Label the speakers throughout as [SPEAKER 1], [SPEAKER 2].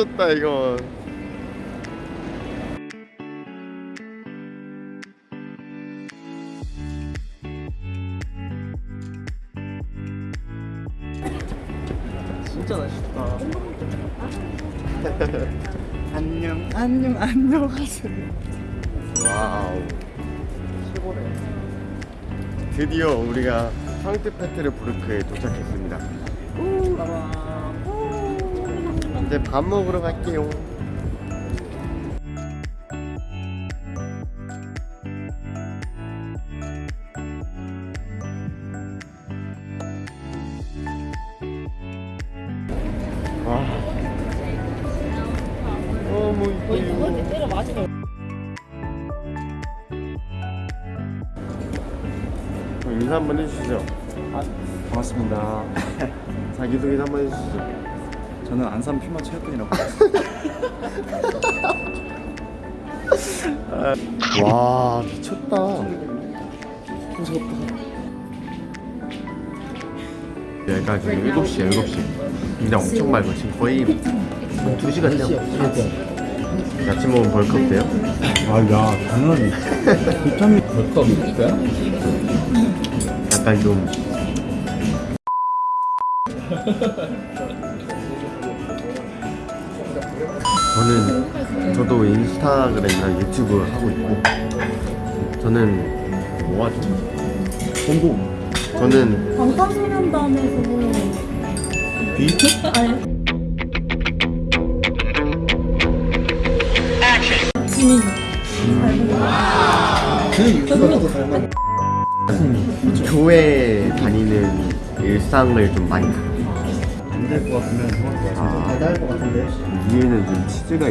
[SPEAKER 1] 아 미쳤다 이건.
[SPEAKER 2] 진짜 맛있다. 안녕, 안녕, 안녕 하세요.
[SPEAKER 1] 와우. 드디어 우리가 상트 페테르부르크에 도착했습니다 이제 밥 먹으러 갈게요. 와 너무 이뻐요 인사 한번 해주시죠.
[SPEAKER 2] 반갑습니다.
[SPEAKER 1] 자기소개 한번 해주시죠
[SPEAKER 2] 저는 안산 퓨마 체육관이라고
[SPEAKER 1] 와 미쳤다. 얘가 지금 7시야 7시. 근데 엄청 맑아. 지금 거의 한 2시간 돼요 아침 먹으면 벌컥 돼요?
[SPEAKER 2] 아야 당연히. 비타민 벌컥. 있을까?
[SPEAKER 1] 약간 좀 저는 저도 인스타그램이나 유튜브 하고 있고 저는 뭐 하죠?
[SPEAKER 2] 공부
[SPEAKER 1] 저는
[SPEAKER 3] 방탄소년단에서
[SPEAKER 2] 비트?
[SPEAKER 3] 아니. 지민.
[SPEAKER 2] 그 유튜버도 닮았
[SPEAKER 1] 교회 다니는 일상을 좀 많이
[SPEAKER 2] 될 것 같으면
[SPEAKER 1] 아.
[SPEAKER 2] 달달할 것 같은데.
[SPEAKER 1] 위에는 좀 치즈가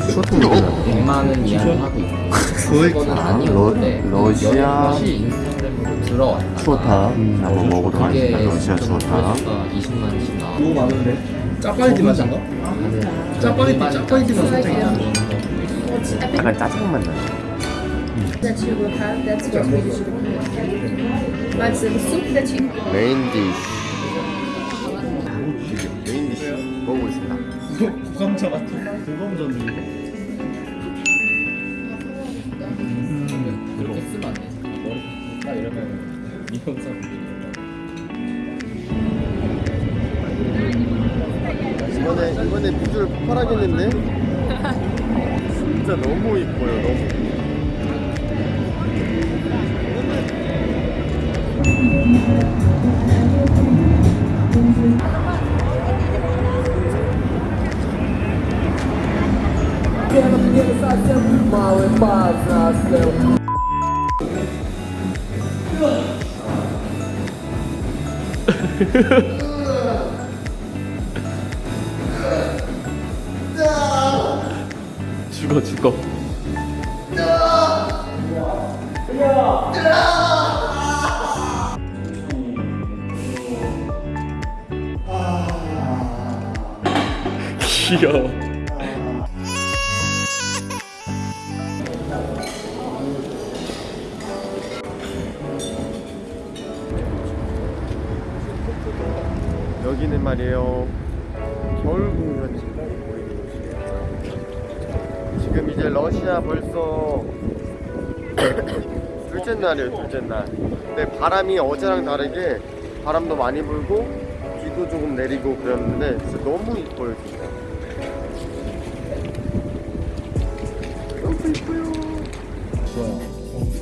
[SPEAKER 1] 추어탕 먹잖아
[SPEAKER 4] 100만은 이야기 하고 있고 그거는 아니었는데
[SPEAKER 1] 러- 러시아?
[SPEAKER 4] 들어왔다.
[SPEAKER 1] 추어탕? 한번 먹어보도록 하겠습니다. 러시아 추어탕.
[SPEAKER 4] 20만씩 나와
[SPEAKER 2] 너무 많은데? 짜파게티 맛인가? 짜파게티 짜파게티 맛 살짝 있다
[SPEAKER 1] 약간 짜장 맛 나요.
[SPEAKER 5] But the soup that you
[SPEAKER 1] 메인 디쉬
[SPEAKER 2] 구감자 같은 구감자인데
[SPEAKER 4] 그렇게 쓰면 안 돼. 머리 딱 이러면 이 영상
[SPEAKER 1] 이번에 이번에 비주얼 폭발하겠는데? 진짜 너무 이뻐요 너무 죽어 죽어. 귀여워 여기는 말이에요. 겨울 공연이. 보이는 곳이에요 지금 이제 러시아 벌써 둘째 날이에요 둘째 날. 근데 바람이 어제랑 다르게 바람도 많이 불고 비도 조금 내리고 그랬는데 진짜 너무 이뻐요 진짜. 너무 이뻐요.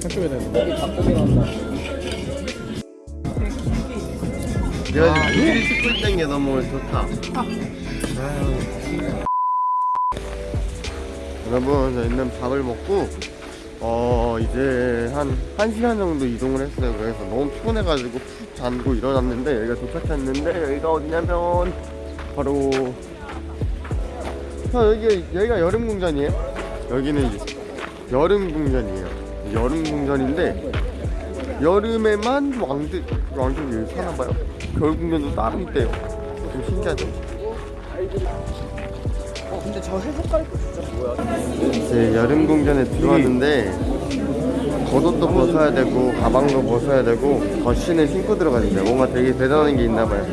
[SPEAKER 2] 학교에 대 한
[SPEAKER 1] 내가 지금 일이 씻고 있다는 게 너무 좋다. 여러분 저희는 밥을 먹고 어 이제 한 1시간 정도 이동을 했어요. 그래서 너무 피곤해가지고 푹 잠고 일어났는데 여기가 도착했는데 여기가 어디냐면 바로 아, 여기, 여기가 여름궁전이에요. 여기는 여름궁전이에요. 여름궁전인데 여름에만 왕들, 왕들이 여기 사나봐요. 겨울궁전도 따로 있대요. 좀 신기하죠?
[SPEAKER 2] 근데 저 해석깔 거 진짜 뭐야?
[SPEAKER 1] 이제 여름궁전에 들어왔는데 겉옷도 벗어야 되고 가방도 벗어야 되고 더신을 신고 들어가야 된대 뭔가 되게 대단한 게 있나 봐요.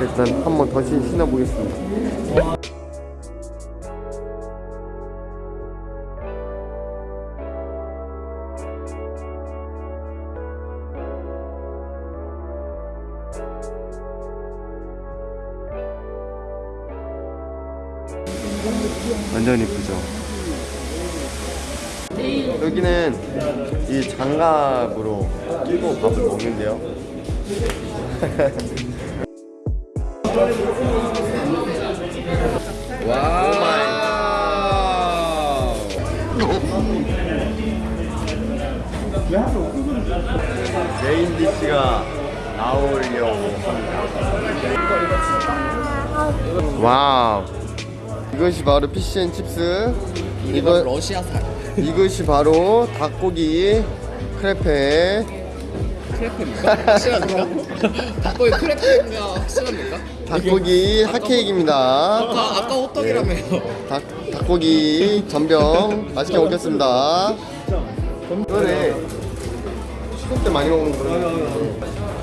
[SPEAKER 1] 일단 한번 더신 신어보겠습니다 이 장갑으로 끼고 밥을 먹는데요.
[SPEAKER 2] 와.
[SPEAKER 1] 메인 디시가 나오려고 합니다. 와우 이것이 바로 피시앤 칩스 이거
[SPEAKER 2] 러시아산.
[SPEAKER 1] 이것이 바로 닭고기 크레페
[SPEAKER 2] 크래프입니까? 확실합니까? 닭고기 크래프인가 확실합니까?
[SPEAKER 1] 닭고기 핫케이크입니다
[SPEAKER 2] 아까 아까 호떡이라며요.
[SPEAKER 1] 닭, 닭고기 전병 맛있게 먹겠습니다 이번에 추석 때 많이 먹는 그런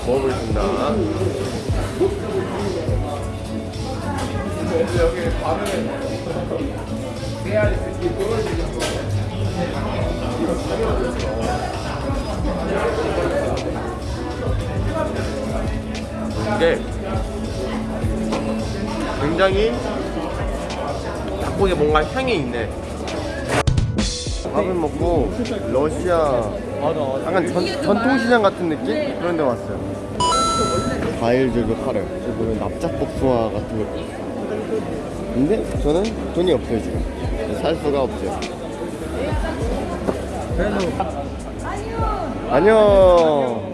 [SPEAKER 1] 먹어보겠습니다 이게 굉장히 닭고기 뭔가 향이 있네. 밥을 먹고 러시아 약간 전, 전통시장 같은 느낌? 그런 데 왔어요. 과일들도 팔아요. 저기 보면 납작복숭아 같은 있어요. 근데 저는 돈이 없어요 지금. 살 수가 없어요. 안녕.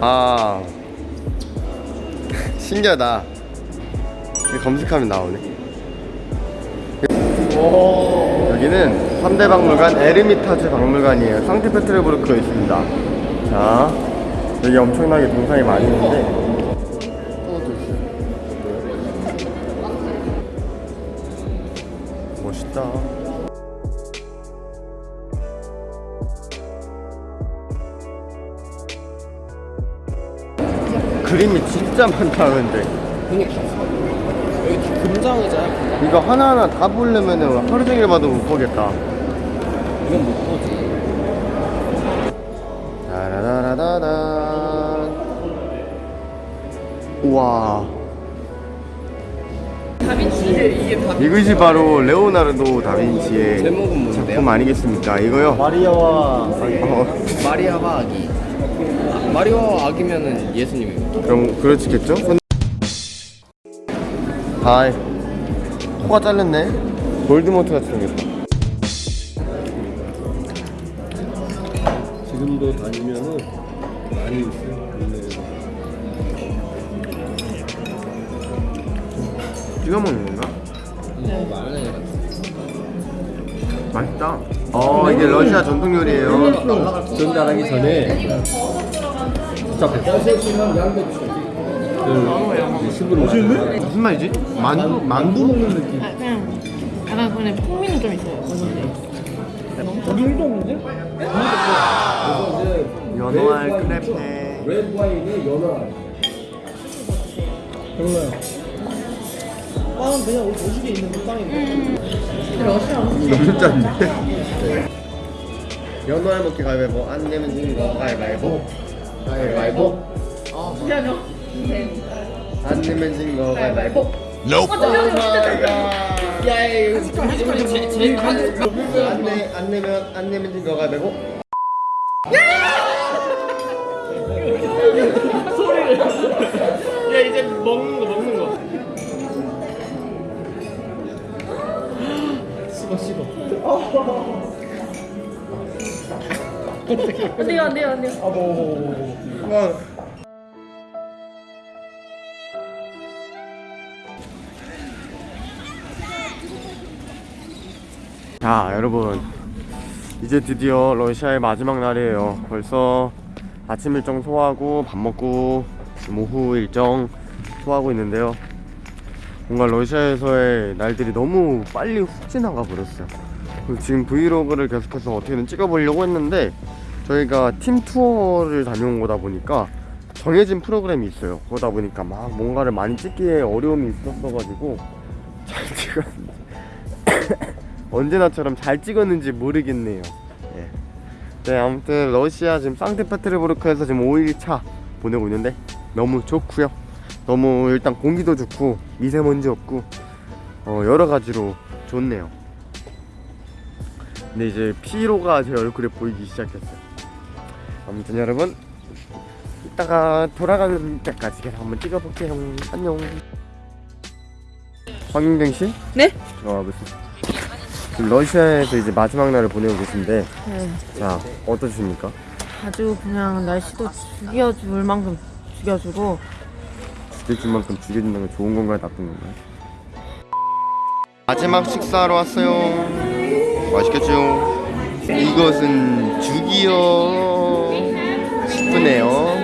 [SPEAKER 1] 아 신기하다. 검색하면 나오네. 여기는 3대 박물관 에르미타주 박물관이에요. 상트페테르부르크에 있습니다. 자, 여기 엄청나게 동상이 많이 있는데 그림이 진짜 많다는데.
[SPEAKER 2] 그러니까 여기 다 금장이잖아.
[SPEAKER 1] 이거 하나하나 다 보려면 하루 종일 봐도 못 보겠다.
[SPEAKER 2] 이건 못 보지.
[SPEAKER 1] 따라라라라란. 우와. 이것이 바로 레오나르도 다빈치의
[SPEAKER 2] 제목은 뭔데요?
[SPEAKER 1] 작품 아니겠습니까? 이거요? 마리아와 어,
[SPEAKER 2] 마리아와 아기. 마리아와 아기면은 예수님입니다.
[SPEAKER 1] 그럼 그렇겠죠? 하이 코가 잘렸네 볼드모트 같이 생겼다
[SPEAKER 4] 지금도 다니면은 많이 있어요.
[SPEAKER 1] 찍어 먹는 건가?
[SPEAKER 2] 네,
[SPEAKER 1] 맛있다 어 이게 러시아 전통 요리예요
[SPEAKER 4] 전달하기 전에 복잡해. 그 식으로 맛있네?
[SPEAKER 1] 무슨 말이지? 만두? 만두 먹는 느낌
[SPEAKER 3] 그냥 약간 근데 풍미는 좀 있어요.
[SPEAKER 1] 연어알 크레페
[SPEAKER 4] 레드 와인이 연어. 별로야. 빵은 그냥 우리 도시에 있는 그 빵인데.
[SPEAKER 1] 너무 짠데? 연어알 먹기 가위바위보 안 내면 지는 거 가위바위보. 가위바위보. 안 내면 지는 거 가위바위보. 안, 내, 안 내면 안 내면 지는 거 가위바위보.
[SPEAKER 4] 야 이제 먹는 거.
[SPEAKER 3] 안 돼요, 안 돼요, 안 돼요.
[SPEAKER 1] 어. 자 여러분. 이제 드디어 러시아의 마지막 날이에요. 벌써 아침 일정 소화하고 밥 먹고 지금 오후 일정 소화하고 있는데요. 뭔가 러시아에서의 날들이 너무 빨리 훅 지나가 버렸어요 지금 브이로그를 계속해서 어떻게든 찍어보려고 했는데 저희가 팀 투어를 다녀온 거다 보니까 정해진 프로그램이 있어요. 그러다 보니까 막 뭔가를 많이 찍기에 어려움이 있었어가지고 잘 찍었는지 언제나처럼 잘 찍었는지 모르겠네요. 예. 네 아무튼 러시아 지금 상트페테르부르크에서 지금 5일차 보내고 있는데 너무 좋고요. 너무 일단 공기도 좋고 미세먼지 없고 어, 여러 가지로 좋네요. 근데 이제 피로가 제 얼굴에 보이기 시작했어요. 아무튼 여러분 이따가 돌아가는 때까지 계속 한번 찍어볼게요. 안녕. 황윤경 씨?
[SPEAKER 3] 네?
[SPEAKER 1] 어, 무슨 지금 러시아에서 이제 마지막 날을 보내고 계신데
[SPEAKER 3] 네.
[SPEAKER 1] 자 어떠십니까?
[SPEAKER 3] 아주 그냥 날씨도 죽여줄 만큼 죽여주고
[SPEAKER 1] 죽여줄 만큼 죽여준다는 건 좋은 건가요 나쁜 건가요? 마지막 식사하러 왔어요 맛있겠죠? 이것은 죽이요. 싶으네요.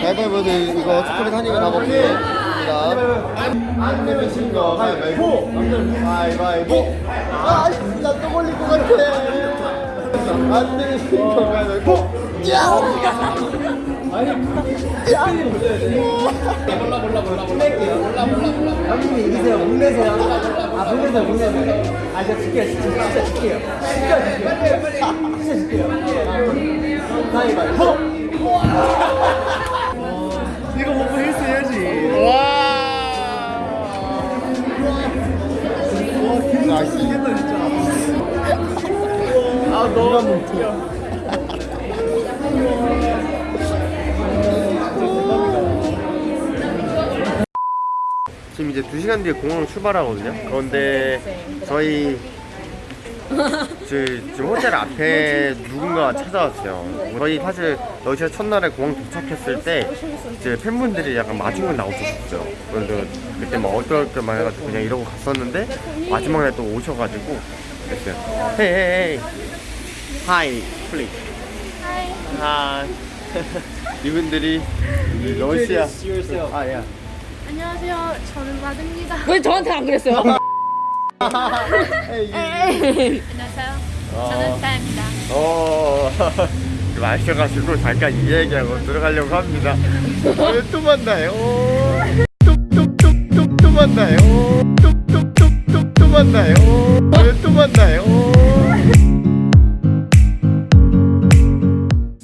[SPEAKER 1] 가위바위보도 이거 초콜릿 한 입에 다 먹겠습니다 안 내면 진거 가위바위보 가위바위보 아. 진짜 또 걸릴 것 같아 안 내면 진거. 가위바위보
[SPEAKER 4] 형님이 이기세요. 문내세요. 아, 문내세요, 문내세요. 아, 진짜 줄게요. 진짜, 진짜 줄게요. 진짜 줄게요. 진짜 줄게요. 가위바위보!
[SPEAKER 1] 시간 뒤에 공항 출발하거든요. 그런데 저희 저, 지금 호텔 앞에 누군가 찾아왔어요. 저희 사실 러시아 첫날에 공항 도착했을 때 이제 팬분들이 약간 마중을 나오셨어요. 그래서 그때 막 어떨까 막 해가지고 그냥 이러고 갔었는데 마지막 날또 오셔가지고 그랬어요. hey hey hi please hi 이분들이 러시아 아야
[SPEAKER 5] 안녕하세요. 저는 마드입니다.
[SPEAKER 3] 왜 저한테 안 그랬어요?
[SPEAKER 5] 안녕하세요. 저는 다입니다.
[SPEAKER 1] 어, 마셔가지고 잠깐 이 얘기하고 들어가려고 합니다. 오늘 또 만나요. 또, 또, 또, 또 만나요. 또, 또, 또, 또, 또 만나요. 오늘 또 만나요.